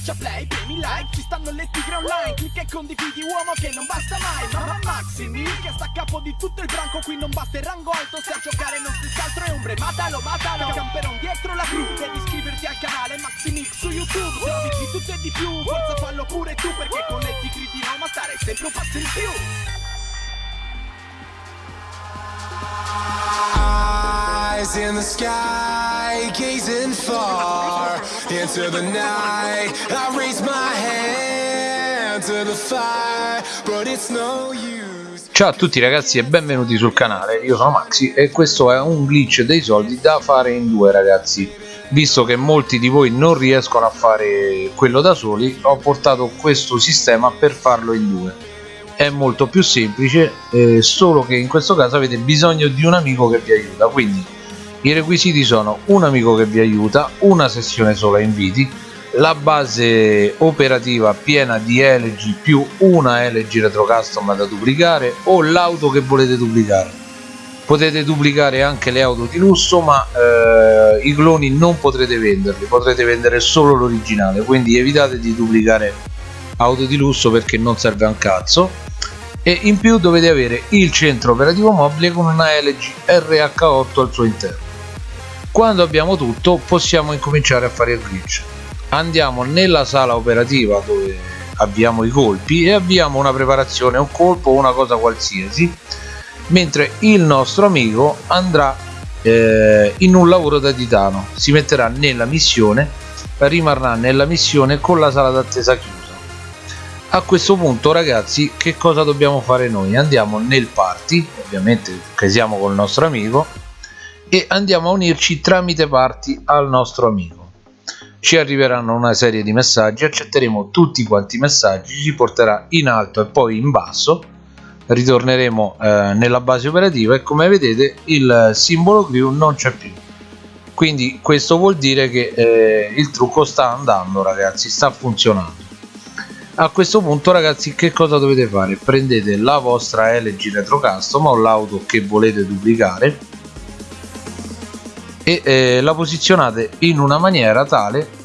Schiaccia play, premi like, ci stanno le tigre online Clicca e condividi uomo che non basta mai Mamma Maximi che sta a capo di tutto il branco Qui non basta il rango alto se a giocare non si altro è ombre Matalo, matalo, camperon dietro la cru Devi iscriverti al canale Maximix su YouTube Se di tutto e di più, forza fallo pure tu Perché con le tigri di Roma stare sempre un passo in più. Eyes in the sky, gazing far into the night. I raise my hand to the fire, but it's no use. Ciao a tutti ragazzi e benvenuti sul canale, io sono Maxi e questo è un glitch dei soldi da fare in due ragazzi Visto che molti di voi non riescono a fare quello da soli ho portato questo sistema per farlo in due È molto più semplice, eh, solo che in questo caso avete bisogno di un amico che vi aiuta Quindi i requisiti sono un amico che vi aiuta, una sessione sola inviti la base operativa piena di LG più una LG Retro Custom da duplicare o l'auto che volete duplicare. Potete duplicare anche le auto di lusso ma eh, i cloni non potrete venderli potrete vendere solo l'originale quindi evitate di duplicare auto di lusso perché non serve a un cazzo. E in più dovete avere il centro operativo mobile con una LG RH8 al suo interno quando abbiamo tutto possiamo incominciare a fare il glitch. Andiamo nella sala operativa dove abbiamo i colpi e abbiamo una preparazione un colpo una cosa qualsiasi mentre il nostro amico andrà eh, in un lavoro da titano. Si metterà nella missione rimarrà nella missione con la sala d'attesa chiusa. A questo punto ragazzi che cosa dobbiamo fare noi? Andiamo nel party ovviamente che siamo col nostro amico e andiamo a unirci tramite party al nostro amico. Ci arriveranno una serie di messaggi accetteremo tutti quanti i messaggi ci porterà in alto e poi in basso. Ritorneremo eh, nella base operativa e come vedete il simbolo crew non c'è più. Quindi questo vuol dire che eh, il trucco sta andando ragazzi sta funzionando. A questo punto ragazzi che cosa dovete fare? Prendete la vostra LG Retro Custom o l'auto che volete duplicare e eh, la posizionate in una maniera tale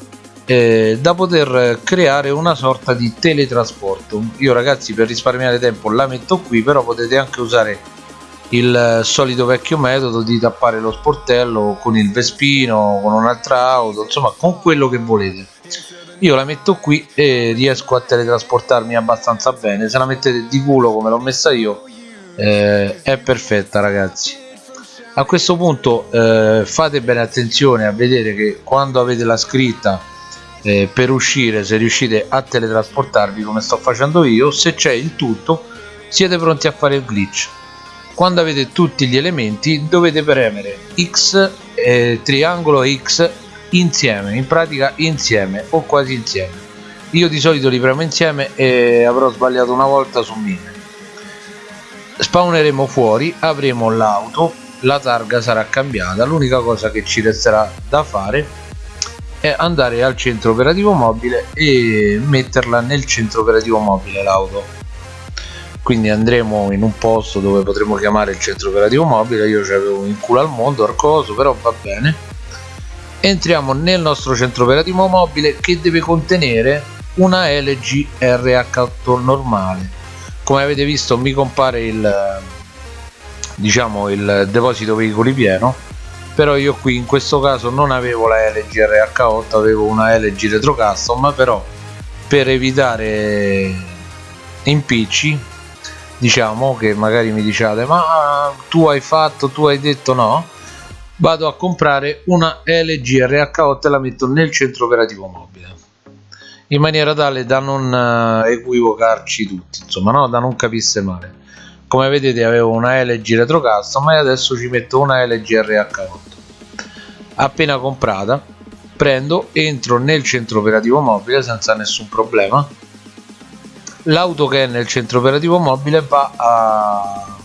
eh, da poter creare una sorta di teletrasporto. Io ragazzi per risparmiare tempo la metto qui però potete anche usare il solito vecchio metodo di tappare lo sportello con il vespino con un'altra auto insomma con quello che volete. Io la metto qui e riesco a teletrasportarmi abbastanza bene. Se la mettete di culo come l'ho messa io eh, è perfetta ragazzi a questo punto eh, fate bene attenzione a vedere che quando avete la scritta eh, per uscire se riuscite a teletrasportarvi come sto facendo io se c'è il tutto siete pronti a fare il glitch. Quando avete tutti gli elementi dovete premere X eh, triangolo X insieme in pratica insieme o quasi insieme. Io di solito li premo insieme e avrò sbagliato una volta su mille. Spawneremo fuori avremo l'auto la targa sarà cambiata l'unica cosa che ci resterà da fare è andare al centro operativo mobile e metterla nel centro operativo mobile l'auto. Quindi andremo in un posto dove potremo chiamare il centro operativo mobile io ci avevo in culo al mondo arcoso però va bene. Entriamo nel nostro centro operativo mobile che deve contenere una LG RH8 normale. Come avete visto mi compare il diciamo il deposito veicoli pieno però io qui in questo caso non avevo la LG RH8 avevo una LG Retro Custom però per evitare impicci diciamo che magari mi diciate ma tu hai fatto tu hai detto no? Vado a comprare una LG RH8 e la metto nel centro operativo mobile. In maniera tale da non eh, equivocarci tutti insomma no? Da non capisse male come vedete avevo una LG Retro Custom e adesso ci metto una LG RH8 appena comprata prendo entro nel centro operativo mobile senza nessun problema. L'auto che è nel centro operativo mobile va a...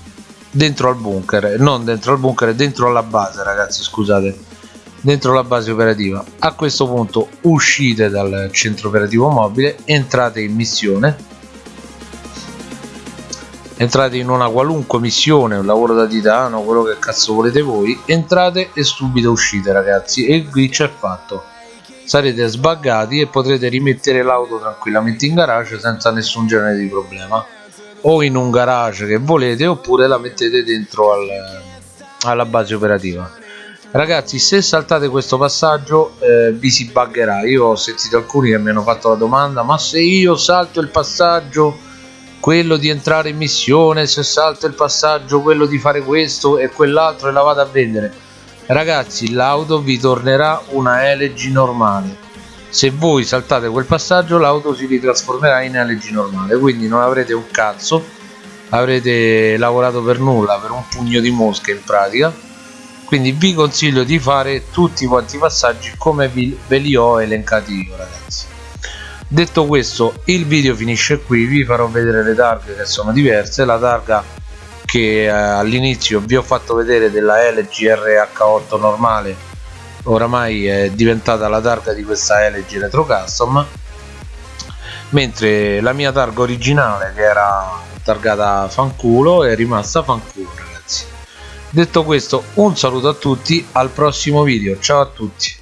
dentro al bunker. Non dentro al bunker dentro alla base ragazzi scusate. Dentro la base operativa. A questo punto uscite dal centro operativo mobile entrate in missione entrate in una qualunque missione un lavoro da titano quello che cazzo volete voi entrate e subito uscite ragazzi. E il glitch è fatto. Sarete sbaggati e potrete rimettere l'auto tranquillamente in garage senza nessun genere di problema. O in un garage che volete oppure la mettete dentro al, alla base operativa. Ragazzi se saltate questo passaggio eh, vi si buggerà. Io ho sentito alcuni che mi hanno fatto la domanda ma se io salto il passaggio quello di entrare in missione se salto il passaggio quello di fare questo e quell'altro e la vado a vendere. Ragazzi l'auto vi tornerà una LG normale. Se voi saltate quel passaggio l'auto si ritrasformerà in LG normale. Quindi non avrete un cazzo avrete lavorato per nulla per un pugno di mosche in pratica. Quindi vi consiglio di fare tutti quanti i passaggi come vi, ve li ho elencati io ragazzi detto questo il video finisce qui vi farò vedere le targhe che sono diverse. La targa che eh, all'inizio vi ho fatto vedere della LG RH8 normale oramai è diventata la targa di questa LG Retro Custom mentre la mia targa originale che era targata fanculo è rimasta fanculo detto questo un saluto a tutti al prossimo video. Ciao a tutti